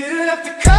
didn't have to come.